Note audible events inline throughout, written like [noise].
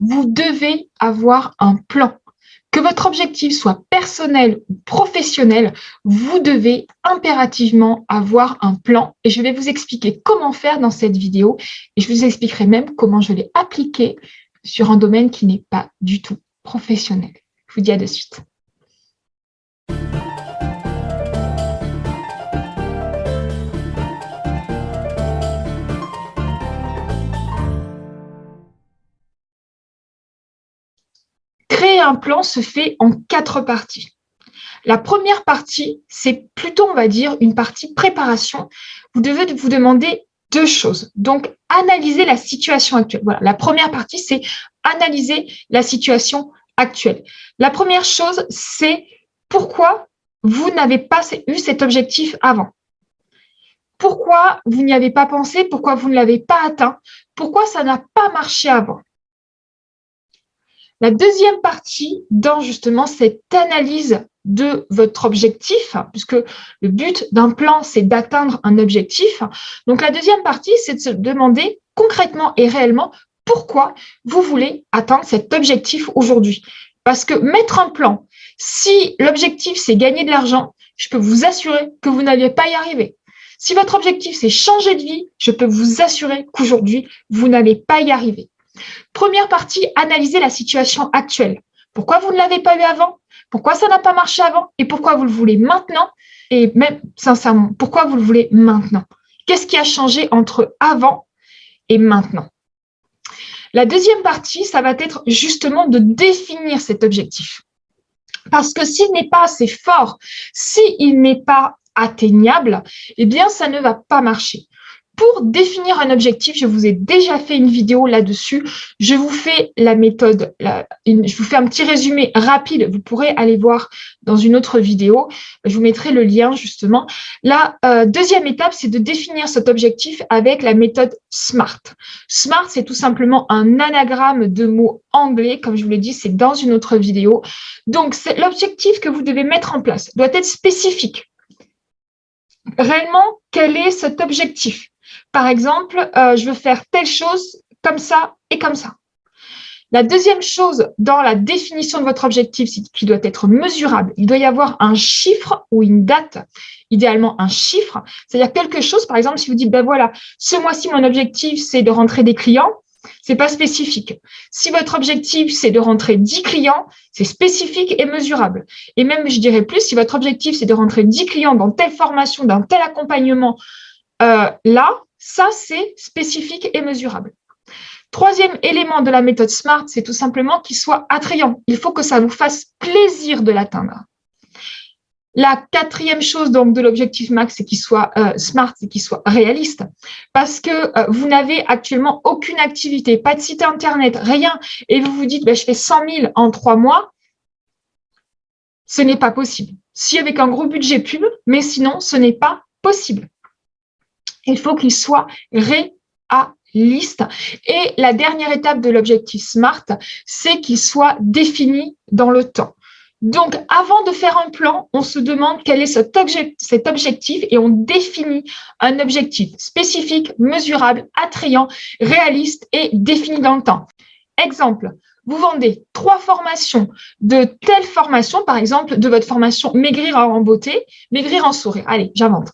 vous devez avoir un plan. Que votre objectif soit personnel ou professionnel, vous devez impérativement avoir un plan et je vais vous expliquer comment faire dans cette vidéo et je vous expliquerai même comment je l'ai appliqué sur un domaine qui n'est pas du tout professionnel. Je vous dis à de suite. Plan se fait en quatre parties. La première partie, c'est plutôt, on va dire, une partie préparation. Vous devez vous demander deux choses. Donc, analyser la situation actuelle. Voilà, la première partie, c'est analyser la situation actuelle. La première chose, c'est pourquoi vous n'avez pas eu cet objectif avant? Pourquoi vous n'y avez pas pensé? Pourquoi vous ne l'avez pas atteint? Pourquoi ça n'a pas marché avant? La deuxième partie dans justement cette analyse de votre objectif, puisque le but d'un plan, c'est d'atteindre un objectif. Donc, la deuxième partie, c'est de se demander concrètement et réellement pourquoi vous voulez atteindre cet objectif aujourd'hui. Parce que mettre un plan, si l'objectif, c'est gagner de l'argent, je peux vous assurer que vous n'allez pas y arriver. Si votre objectif, c'est changer de vie, je peux vous assurer qu'aujourd'hui, vous n'allez pas y arriver. Première partie, analyser la situation actuelle. Pourquoi vous ne l'avez pas eu avant? Pourquoi ça n'a pas marché avant? Et pourquoi vous le voulez maintenant? Et même sincèrement, pourquoi vous le voulez maintenant? Qu'est-ce qui a changé entre avant et maintenant? La deuxième partie, ça va être justement de définir cet objectif. Parce que s'il n'est pas assez fort, s'il n'est pas atteignable, eh bien, ça ne va pas marcher. Pour définir un objectif, je vous ai déjà fait une vidéo là-dessus. Je vous fais la méthode, je vous fais un petit résumé rapide. Vous pourrez aller voir dans une autre vidéo. Je vous mettrai le lien justement. La euh, deuxième étape, c'est de définir cet objectif avec la méthode SMART. SMART, c'est tout simplement un anagramme de mots anglais. Comme je vous l'ai dit, c'est dans une autre vidéo. Donc, l'objectif que vous devez mettre en place doit être spécifique. Réellement, quel est cet objectif? Par exemple, euh, je veux faire telle chose comme ça et comme ça. La deuxième chose dans la définition de votre objectif, c'est qu'il doit être mesurable. Il doit y avoir un chiffre ou une date, idéalement un chiffre, c'est-à-dire quelque chose, par exemple, si vous dites, ben voilà, ce mois-ci, mon objectif, c'est de rentrer des clients, c'est pas spécifique. Si votre objectif, c'est de rentrer 10 clients, c'est spécifique et mesurable. Et même, je dirais plus, si votre objectif, c'est de rentrer 10 clients dans telle formation, dans tel accompagnement, euh, là, ça, c'est spécifique et mesurable. Troisième élément de la méthode SMART, c'est tout simplement qu'il soit attrayant. Il faut que ça vous fasse plaisir de l'atteindre. La quatrième chose donc de l'objectif max, c'est qu'il soit euh, smart, c'est qu'il soit réaliste, parce que euh, vous n'avez actuellement aucune activité, pas de site internet, rien, et vous vous dites, ben, je fais 100 000 en trois mois, ce n'est pas possible. Si avec un gros budget pub, mais sinon, ce n'est pas possible il faut qu'il soit réaliste. Et la dernière étape de l'objectif SMART, c'est qu'il soit défini dans le temps. Donc, avant de faire un plan, on se demande quel est cet, objectif et on définit un objectif spécifique, mesurable, attrayant, réaliste et défini dans le temps. Exemple, vous vendez trois formations de telle formation, par exemple, de votre formation Maigrir en beauté, Maigrir en sourire. Allez, j'invente.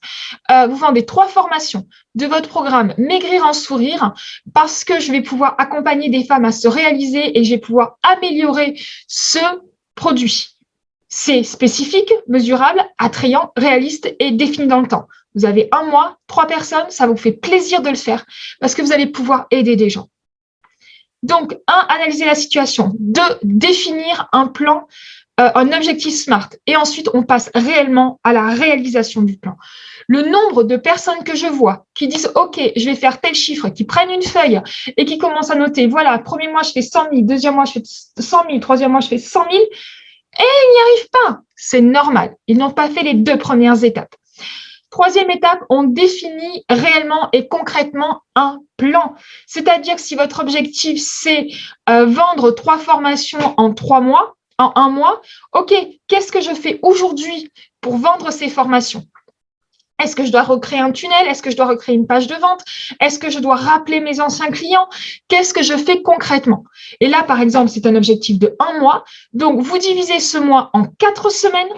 Euh, vous vendez trois formations de votre programme Maigrir en sourire parce que je vais pouvoir accompagner des femmes à se réaliser et je vais pouvoir améliorer ce produit. C'est spécifique, mesurable, attrayant, réaliste et défini dans le temps. Vous avez un mois, trois personnes, ça vous fait plaisir de le faire parce que vous allez pouvoir aider des gens. Donc, un, analyser la situation. Deux, définir un plan, euh, un objectif SMART. Et ensuite, on passe réellement à la réalisation du plan. Le nombre de personnes que je vois qui disent « Ok, je vais faire tel chiffre », qui prennent une feuille et qui commencent à noter « Voilà, premier mois, je fais 100 000, deuxième mois, je fais 100 000, troisième mois, je fais 100 000 », et ils n'y arrivent pas. C'est normal. Ils n'ont pas fait les deux premières étapes. Troisième étape, on définit réellement et concrètement un plan. C'est-à-dire que si votre objectif, c'est euh, vendre trois formations en trois mois, en un mois, OK, qu'est-ce que je fais aujourd'hui pour vendre ces formations? Est-ce que je dois recréer un tunnel? Est-ce que je dois recréer une page de vente? Est-ce que je dois rappeler mes anciens clients? Qu'est-ce que je fais concrètement? Et là, par exemple, c'est un objectif de un mois. Donc, vous divisez ce mois en quatre semaines.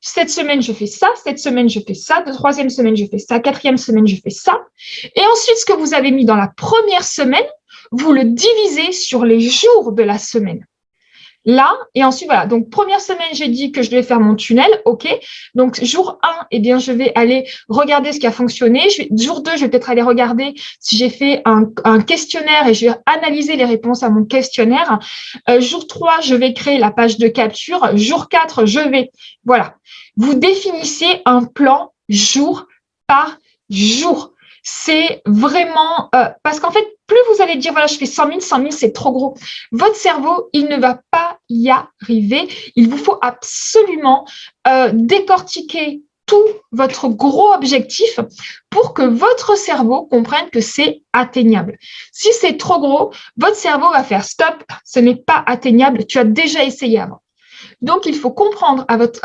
Cette semaine, je fais ça. Cette semaine, je fais ça. De troisième semaine, je fais ça. Quatrième semaine, je fais ça. Et ensuite, ce que vous avez mis dans la première semaine, vous le divisez sur les jours de la semaine là. Et ensuite, voilà. Donc, première semaine, j'ai dit que je devais faire mon tunnel. OK. Donc, jour 1, eh bien, je vais aller regarder ce qui a fonctionné. jour 2, je vais peut-être aller regarder si j'ai fait un, questionnaire et je vais analyser les réponses à mon questionnaire. Euh, jour 3, je vais créer la page de capture. Jour 4, je vais… Voilà. Vous définissez un plan jour par jour c'est vraiment euh, parce qu'en fait, plus vous allez dire, voilà, je fais 100 000, 100 000, c'est trop gros. Votre cerveau, il ne va pas y arriver. Il vous faut absolument euh, décortiquer tout votre gros objectif pour que votre cerveau comprenne que c'est atteignable. Si c'est trop gros, votre cerveau va faire stop, ce n'est pas atteignable, tu as déjà essayé avant. Donc, il faut comprendre à votre,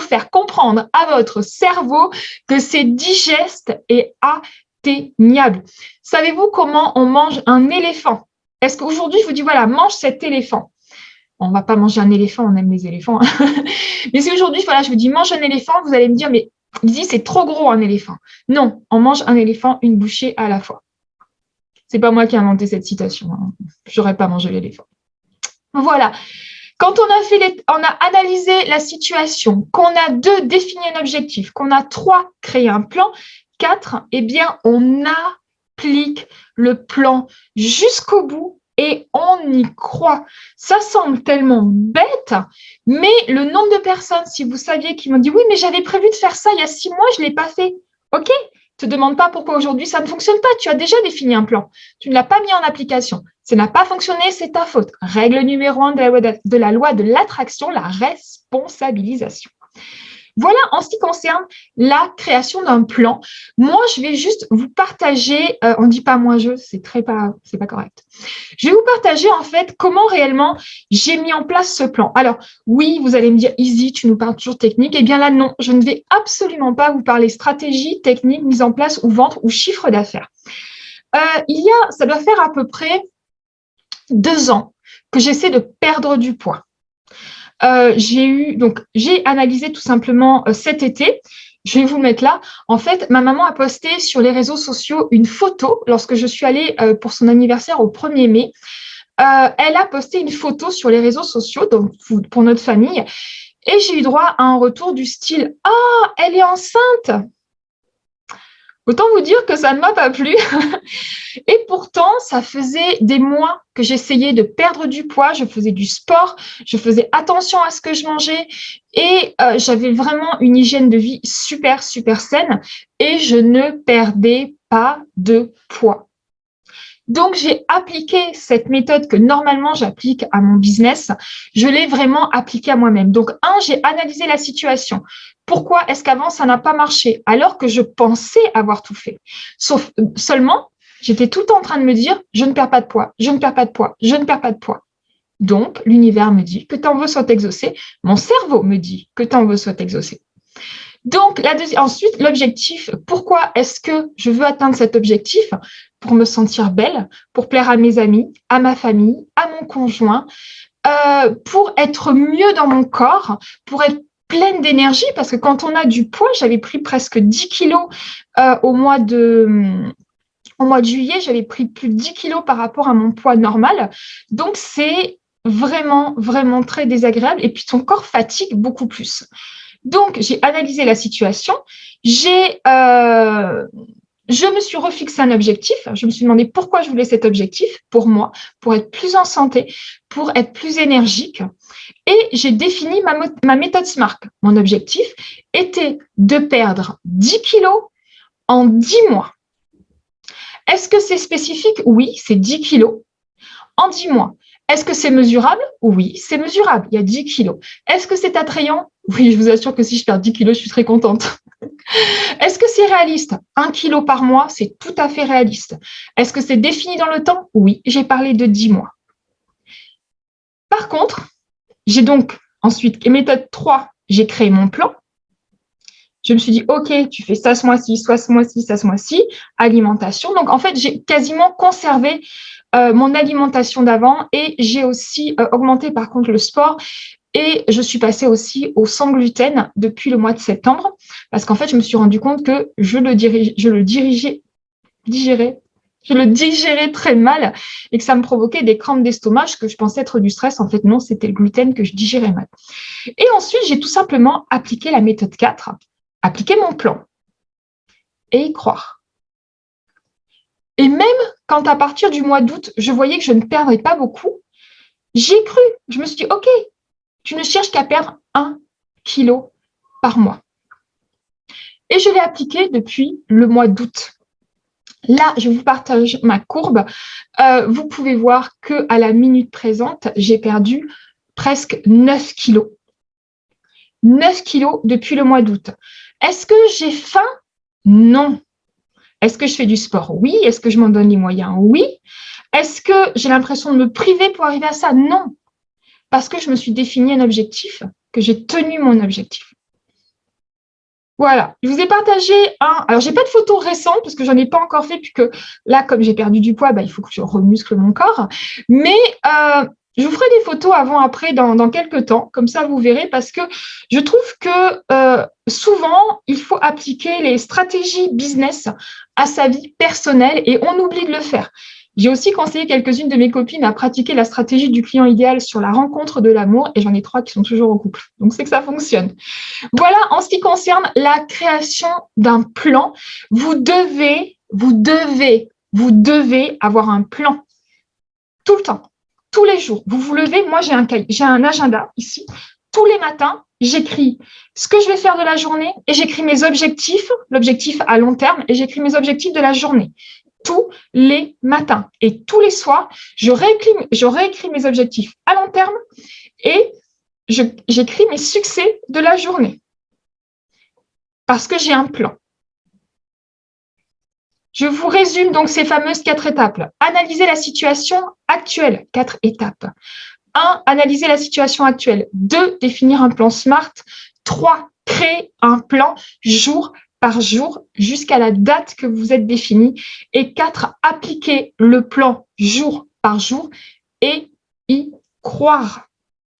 faire comprendre à votre cerveau que c'est digeste et atteignable. Savez-vous comment on mange un éléphant? Est-ce qu'aujourd'hui, je vous dis, voilà, mange cet éléphant on va pas manger un éléphant, on aime les éléphants. Hein. [laughs] mais si aujourd'hui, voilà, je vous dis mange un éléphant, vous allez me dire, mais dit c'est trop gros un éléphant. Non, on mange un éléphant une bouchée à la fois. C'est pas moi qui ai inventé cette citation. Hein. Je n'aurais pas mangé l'éléphant. Voilà. Quand on a, fait on a analysé la situation, qu'on a deux, défini un objectif, qu'on a trois, créé un plan, quatre, eh bien, on applique le plan jusqu'au bout et on y croit. Ça semble tellement bête, mais le nombre de personnes, si vous saviez, qui m'ont dit « Oui, mais j'avais prévu de faire ça il y a six mois, je ne l'ai pas fait. » Ok, te demande pas pourquoi aujourd'hui ça ne fonctionne pas. Tu as déjà défini un plan. Tu ne l'as pas mis en application. Ça n'a pas fonctionné, c'est ta faute. Règle numéro un de la loi de l'attraction, la responsabilisation. Voilà en ce qui concerne la création d'un plan. Moi, je vais juste vous partager, euh, on dit pas moi je, c'est très pas, c'est pas correct. Je vais vous partager en fait comment réellement j'ai mis en place ce plan. Alors oui, vous allez me dire easy, tu nous parles toujours technique. Eh bien là non, je ne vais absolument pas vous parler stratégie, technique, mise en place ou vente ou chiffre d'affaires. Euh, il y a, ça doit faire à peu près deux ans que j'essaie de perdre du poids. Euh, j'ai eu donc j'ai analysé tout simplement euh, cet été. Je vais vous mettre là. En fait, ma maman a posté sur les réseaux sociaux une photo lorsque je suis allée euh, pour son anniversaire au 1er mai. elle a posté une photo sur les réseaux sociaux donc pour notre famille et j'ai eu droit à un retour du style « Ah, elle est enceinte !» Autant vous dire que ça ne m'a pas plu. [laughs] Et pourtant, ça faisait des mois que j'essayais de perdre du poids, je faisais du sport, je faisais attention à ce que je mangeais et euh, j'avais vraiment une hygiène de vie super, super saine et je ne perdais pas de poids. Donc, j'ai appliqué cette méthode que normalement j'applique à mon business. Je l'ai vraiment appliquée à moi-même. Donc, un, j'ai analysé la situation. Pourquoi est-ce qu'avant, ça n'a pas marché alors que je pensais avoir tout fait? Sauf seulement, j'étais tout en train de me dire, je ne perds pas de poids, je ne perds pas de poids, je ne perds pas de poids. Donc, l'univers me dit que ton vœu soit exaucé. Mon cerveau me dit que ton vœu soit exaucé. Donc, la ensuite, l'objectif, pourquoi est-ce que je veux atteindre cet objectif? Pour me sentir belle, pour plaire à mes amis, à ma famille, à mon conjoint, euh, pour être mieux dans mon corps, pour être pleine d'énergie, parce que quand on a du poids, j'avais pris presque 10 kilos euh, au mois de... Au mois de juillet, j'avais pris plus de 10 kilos par rapport à mon poids normal. Donc, c'est vraiment, vraiment très désagréable. Et puis, ton corps fatigue beaucoup plus. Donc, j'ai analysé la situation. J'ai, euh, je me suis refixé un objectif. Je me suis demandé pourquoi je voulais cet objectif pour moi, pour être plus en santé, pour être plus énergique. Et j'ai défini ma, méthode SMART. Mon objectif était de perdre 10 kilos en 10 mois. Est-ce que c'est spécifique? Oui, c'est 10 kilos en 10 mois. Est-ce que c'est mesurable? Oui, c'est mesurable. Il y a 10 kilos. Est-ce que c'est attrayant? Oui, je vous assure que si je perds 10 kilos, je suis très contente. [laughs] Est-ce que c'est réaliste? Un kilo par mois, c'est tout à fait réaliste. Est-ce que c'est défini dans le temps? Oui, j'ai parlé de 10 mois. Par contre, j'ai donc ensuite, méthode 3, j'ai créé mon plan. Je me suis dit, OK, tu fais ça ce mois-ci, soit ce mois-ci, ça ce mois-ci, alimentation. Donc, en fait, j'ai quasiment conservé euh, mon alimentation d'avant et j'ai aussi euh, augmenté, par contre, le sport. Et je suis passée aussi au sans gluten depuis le mois de septembre parce qu'en fait, je me suis rendu compte que je le, je le dirigeais, digérais, je le digérais très mal et que ça me provoquait des crampes d'estomac, que je pensais être du stress. En fait, non, c'était le gluten que je digérais mal. Et ensuite, j'ai tout simplement appliqué la méthode 4, appliquer mon plan et y croire. Et même quand à partir du mois d'août, je voyais que je ne perdrais pas beaucoup, j'ai cru. Je me suis dit, OK, tu ne cherches qu'à perdre un kilo par mois. Et je l'ai appliqué depuis le mois d'août. Là, je vous partage ma courbe. Euh, vous pouvez voir qu'à la minute présente, j'ai perdu presque 9 kilos. 9 kilos depuis le mois d'août. Est-ce que j'ai faim? Non. Est-ce que je fais du sport? Oui. Est-ce que je m'en donne les moyens? Oui. Est-ce que j'ai l'impression de me priver pour arriver à ça? Non. Parce que je me suis défini un objectif, que j'ai tenu mon objectif. Voilà, je vous ai partagé un. Alors, j'ai pas de photos récentes parce que j'en ai pas encore fait, puisque là, comme j'ai perdu du poids, bah, il faut que je remuscle mon corps. Mais euh, je vous ferai des photos avant-après dans, dans, quelques temps, comme ça vous verrez, parce que je trouve que euh, souvent, il faut appliquer les stratégies business à sa vie personnelle et on oublie de le faire. J'ai aussi conseillé quelques-unes de mes copines à pratiquer la stratégie du client idéal sur la rencontre de l'amour et j'en ai trois qui sont toujours en couple. Donc, c'est que ça fonctionne. Voilà, en ce qui concerne la création d'un plan, vous devez, vous devez, vous devez avoir un plan tout le temps, tous les jours. Vous vous levez, moi j'ai un, un agenda ici. Tous les matins, j'écris ce que je vais faire de la journée et j'écris mes objectifs, l'objectif à long terme, et j'écris mes objectifs de la journée tous les matins. Et tous les soirs, je je réécris mes objectifs à long terme et j'écris mes succès de la journée. Parce que j'ai un plan. Je vous résume donc ces fameuses quatre étapes. Analyser la situation actuelle, quatre étapes. 1. Analyser la situation actuelle. 2. Définir un plan SMART. 3. Créer un plan jour par jour jusqu'à la date que vous êtes définie. Et quatre, appliquer le plan jour par jour et y croire.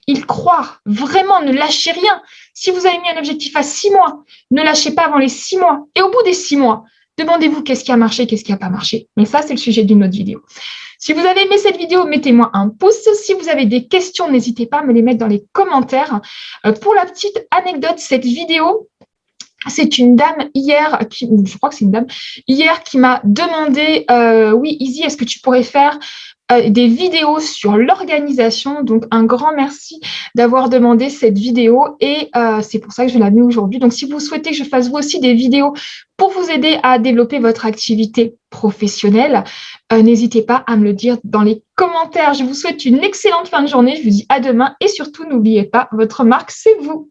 Y croire. Vraiment, ne lâchez rien. Si vous avez mis un objectif à six mois, ne lâchez pas avant les six mois. Et au bout des six mois, demandez-vous qu'est-ce qui a marché, qu'est-ce qui n'a pas marché. Mais ça, c'est le sujet d'une autre vidéo. Si vous avez aimé cette vidéo, mettez-moi un pouce. Si vous avez des questions, n'hésitez pas à me les mettre dans les commentaires. Euh, pour la petite anecdote, cette vidéo, c'est une dame hier, qui, je crois que c'est une dame, hier qui m'a demandé, euh, oui, Izzy, est-ce que tu pourrais faire euh, des vidéos sur l'organisation. Donc, un grand merci d'avoir demandé cette vidéo et euh, c'est pour ça que je l'ai mis aujourd'hui. Donc, si vous souhaitez que je fasse vous aussi des vidéos pour vous aider à développer votre activité professionnelle, n'hésitez pas à me le dire dans les commentaires. Je vous souhaite une excellente fin de journée. Je vous dis à demain et surtout, n'oubliez pas, votre marque, c'est vous.